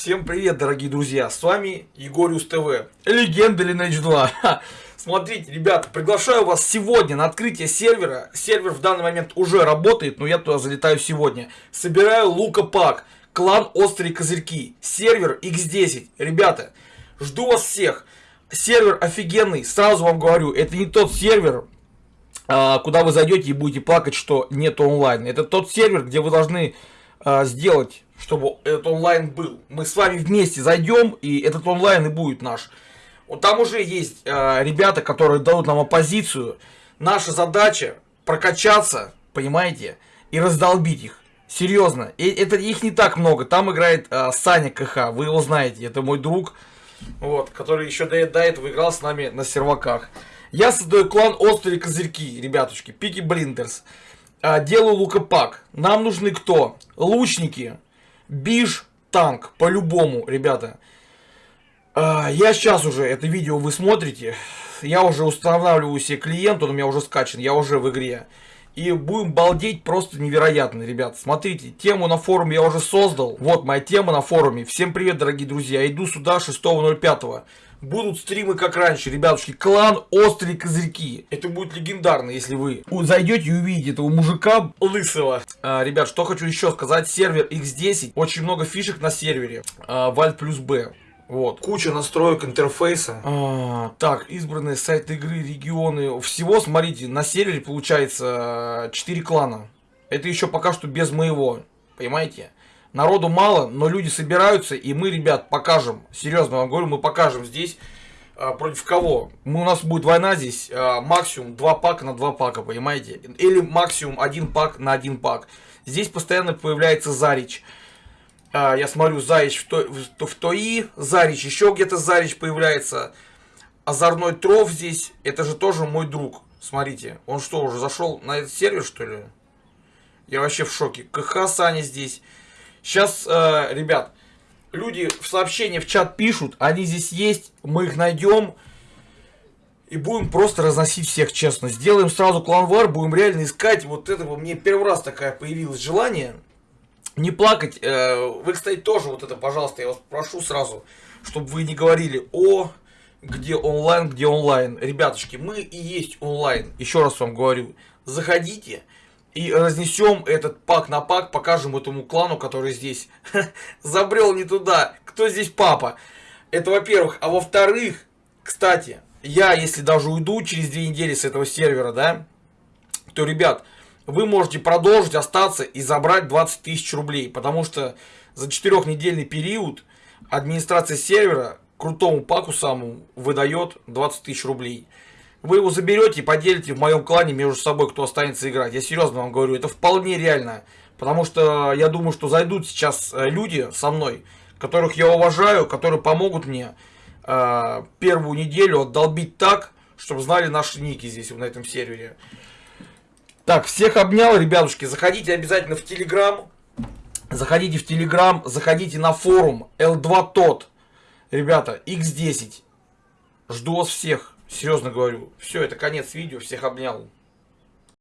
Всем привет, дорогие друзья, с вами Егориус ТВ, легенда Lineage 2. Ха. Смотрите, ребята, приглашаю вас сегодня на открытие сервера. Сервер в данный момент уже работает, но я туда залетаю сегодня. Собираю Лука Пак, клан Острые Козырьки, сервер X10. Ребята, жду вас всех. Сервер офигенный, сразу вам говорю, это не тот сервер, а, куда вы зайдете и будете плакать, что нет онлайн. Это тот сервер, где вы должны а, сделать чтобы этот онлайн был. Мы с вами вместе зайдем, и этот онлайн и будет наш. Вот там уже есть э, ребята, которые дадут нам оппозицию. Наша задача прокачаться, понимаете, и раздолбить их. Серьезно. И это их не так много. Там играет э, Саня КХ, вы его знаете, это мой друг, вот, который еще до, до этого играл с нами на серваках. Я создаю клан Острые Козырьки, ребятушки, Пики Блиндерс. Э, делаю лукопак. Нам нужны кто? Лучники, Биш танк, по-любому, ребята. А, я сейчас уже это видео вы смотрите. Я уже устанавливаю себе клиент, он у меня уже скачан, я уже в игре. И будем балдеть просто невероятно, ребят. Смотрите, тему на форуме я уже создал. Вот моя тема на форуме. Всем привет, дорогие друзья. Иду сюда 6.05. Будут стримы как раньше, ребятушки. Клан Острые Козырьки. Это будет легендарно, если вы зайдете и увидите этого мужика лысого. А, ребят, что хочу еще сказать. Сервер X10. Очень много фишек на сервере. А, Вальт плюс Б. Вот. Куча настроек интерфейса. А, так, избранные сайты игры, регионы. Всего, смотрите, на сервере получается 4 клана. Это еще пока что без моего. Понимаете? Народу мало, но люди собираются, и мы, ребят, покажем. Серьезно вам говорю, мы покажем здесь. А, против кого? Мы, у нас будет война здесь. А, максимум 2 пака на 2 пака, понимаете? Или максимум 1 пак на 1 пак. Здесь постоянно появляется Зарич. А, я смотрю, Зарич в, то, в, в ТОИ, Зарич еще где-то Зарич появляется. Озорной Тров здесь, это же тоже мой друг. Смотрите, он что, уже зашел на этот сервер, что ли? Я вообще в шоке. КХ Саня здесь. Сейчас, э, ребят, люди в сообщения в чат пишут, они здесь есть, мы их найдем. И будем просто разносить всех, честно. Сделаем сразу кланвар, будем реально искать. Вот этого мне первый раз такая появилось желание. Не плакать. Э, вы, кстати, тоже вот это, пожалуйста, я вас прошу сразу, чтобы вы не говорили, о, где онлайн, где онлайн. Ребятушки, мы и есть онлайн. Еще раз вам говорю, заходите и разнесем этот пак на пак, покажем этому клану, который здесь забрел не туда. Кто здесь папа? Это во-первых. А во-вторых, кстати, я, если даже уйду через две недели с этого сервера, да, то, ребят, вы можете продолжить остаться и забрать 20 тысяч рублей. Потому что за четырехнедельный период администрация сервера крутому паку самому выдает 20 тысяч рублей. Вы его заберете и поделите в моем клане между собой, кто останется играть. Я серьезно вам говорю, это вполне реально. Потому что я думаю, что зайдут сейчас э, люди со мной, которых я уважаю, которые помогут мне э, первую неделю отдолбить так, чтобы знали наши ники здесь, на этом сервере. Так, всех обнял, ребятушки. Заходите обязательно в Телеграм. Заходите в Телеграм, заходите на форум L2 тот. Ребята, X10. Жду вас всех. Серьезно говорю. Все, это конец видео. Всех обнял.